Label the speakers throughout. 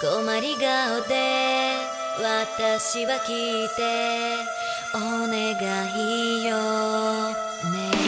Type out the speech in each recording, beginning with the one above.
Speaker 1: 困り顔で私は聞いてお願いよ。ね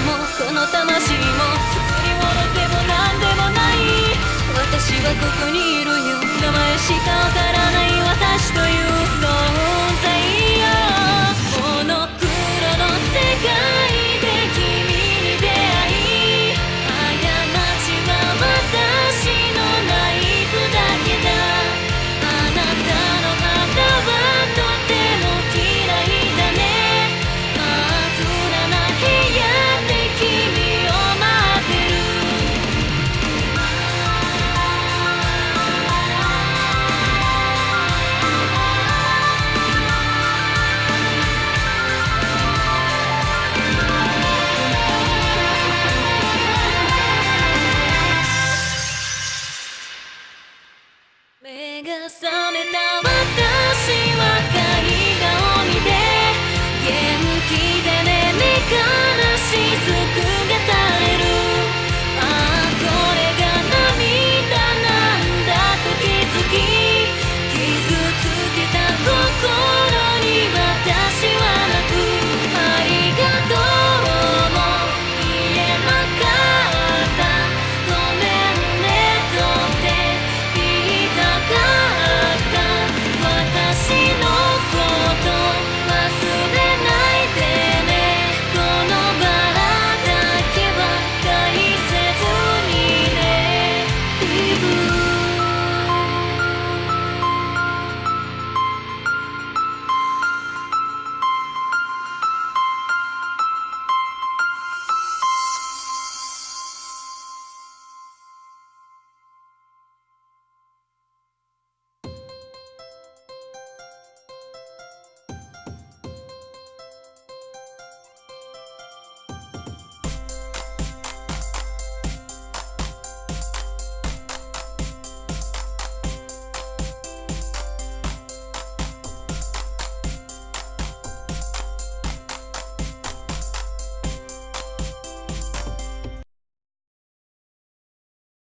Speaker 1: もこの魂も作り物でも何でもない。私はここにいるよ。名前しか分からない。